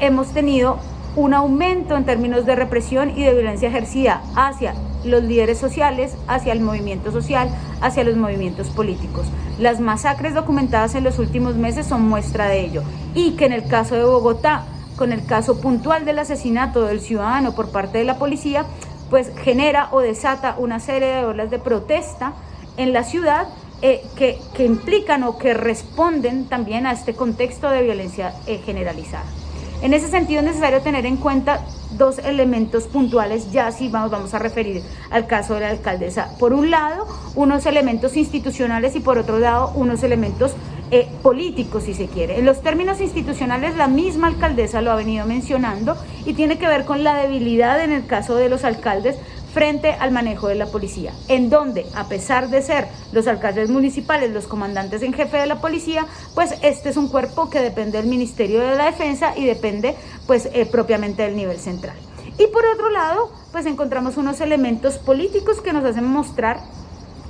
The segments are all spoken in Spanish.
hemos tenido un aumento en términos de represión y de violencia ejercida hacia los líderes sociales, hacia el movimiento social, hacia los movimientos políticos. Las masacres documentadas en los últimos meses son muestra de ello y que en el caso de Bogotá, con el caso puntual del asesinato del ciudadano por parte de la policía, pues genera o desata una serie de olas de protesta en la ciudad eh, que, implican o que responden también a este contexto de violencia eh, generalizada. En ese sentido es necesario tener en cuenta dos elementos puntuales, ya si vamos, vamos a referir al caso de la alcaldesa. Por un lado, unos elementos institucionales y por otro lado, unos elementos eh, políticos, si se quiere. En los términos institucionales, la misma alcaldesa lo ha venido mencionando y tiene que ver con la debilidad en el caso de los alcaldes frente al manejo de la policía, en donde, a pesar de ser los alcaldes municipales los comandantes en jefe de la policía, pues este es un cuerpo que depende del Ministerio de la Defensa y depende pues eh, propiamente del nivel central. Y por otro lado, pues encontramos unos elementos políticos que nos hacen mostrar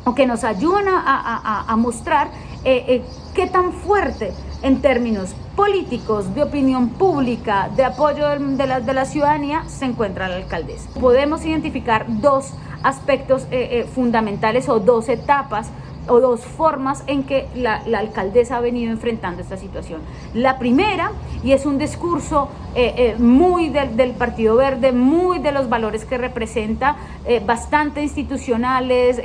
o que nos ayudan a, mostrar eh, eh, qué tan fuerte en términos políticos, de opinión pública, de apoyo de la, ciudadanía, se encuentra la alcaldesa. Podemos identificar dos aspectos eh, eh, fundamentales o dos etapas o dos formas en que la, alcaldesa ha venido enfrentando esta situación. La primera, y es un discurso eh, eh, muy del, Partido Verde, muy de los valores que representa, eh, bastante institucionales,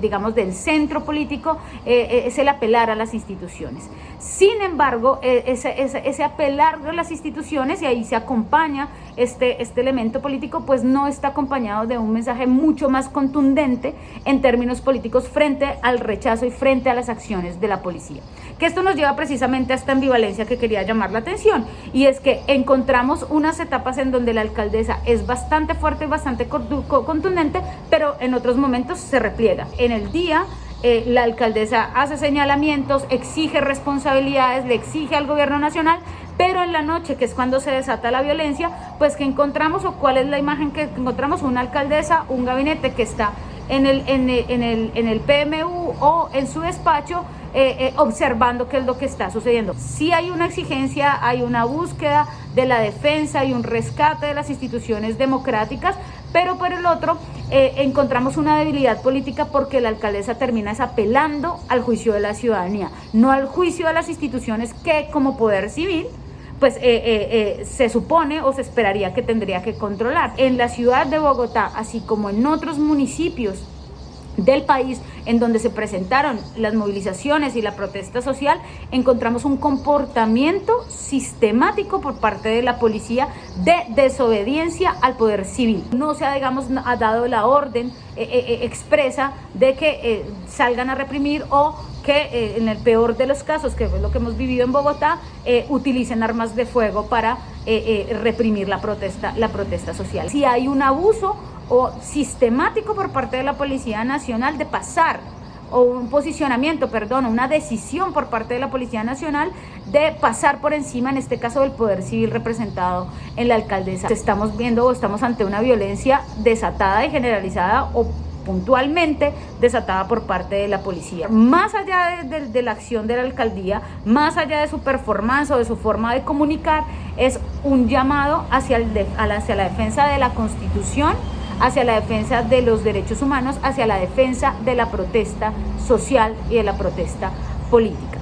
digamos del centro político, es el apelar a las instituciones. Sin embargo, ese, apelar a las instituciones, y ahí se acompaña este, este elemento político, pues no está acompañado de un mensaje mucho más contundente en términos políticos frente al rechazo y frente a las acciones de la policía. Que esto nos lleva precisamente a esta ambivalencia que quería llamar la atención y es que encontramos unas etapas en donde la alcaldesa es bastante fuerte y bastante contundente, pero en otros momentos se repliega. En el día eh, la alcaldesa hace señalamientos, exige responsabilidades, le exige al gobierno nacional, pero en la noche, que es cuando se desata la violencia, pues que encontramos o cuál es la imagen que encontramos, una alcaldesa, un gabinete que está en el, en el, en el, PMU o en su despacho eh, eh, observando qué es lo que está sucediendo. Si hay una exigencia, hay una búsqueda de la defensa y un rescate de las instituciones democráticas, pero por el otro eh, encontramos una debilidad política porque la alcaldesa termina apelando al juicio de la ciudadanía, no al juicio de las instituciones que como poder civil pues eh, eh, eh, se supone o se esperaría que tendría que controlar. En la ciudad de Bogotá, así como en otros municipios del país en donde se presentaron las movilizaciones y la protesta social, encontramos un comportamiento sistemático por parte de la policía de desobediencia al poder civil. No se ha, digamos, ha dado la orden expresa de que salgan a reprimir o que eh, en el peor de los casos, que es lo que hemos vivido en Bogotá, eh, utilicen armas de fuego para eh, reprimir la protesta, la protesta social. Si hay un abuso o sistemático por parte de la Policía Nacional de pasar o un posicionamiento, perdón, una decisión por parte de la Policía Nacional de pasar por encima, en este caso, del poder civil representado en la alcaldesa. Estamos viendo o estamos ante una violencia desatada y generalizada o puntualmente desatada por parte de la policía. Más allá de, la acción de la alcaldía, más allá de su performance o de su forma de comunicar, es un llamado hacia, el hacia la defensa de la constitución, hacia la defensa de los derechos humanos, hacia la defensa de la protesta social y de la protesta política.